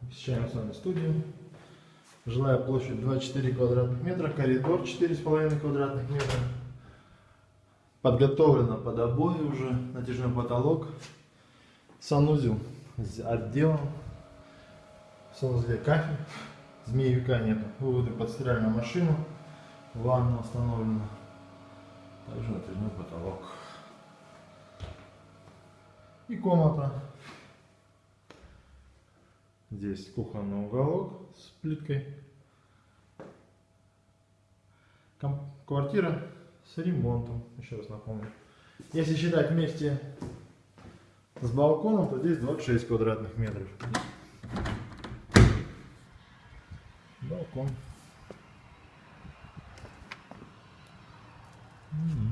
Посещаем с вами студию. Жилая площадь 24 квадратных метра, коридор 4,5 квадратных метра. Подготовлено под обои уже, натяжной потолок. Санузел с отделом. В санузле кафель. Змеевика нет. Выводы под стиральную машину. Ванна установлена. Также натяжной потолок. И комната. Здесь кухонный уголок с плиткой. Квартира с ремонтом, еще раз напомню. Если считать вместе с балконом, то здесь 26 квадратных метров. Балкон. М.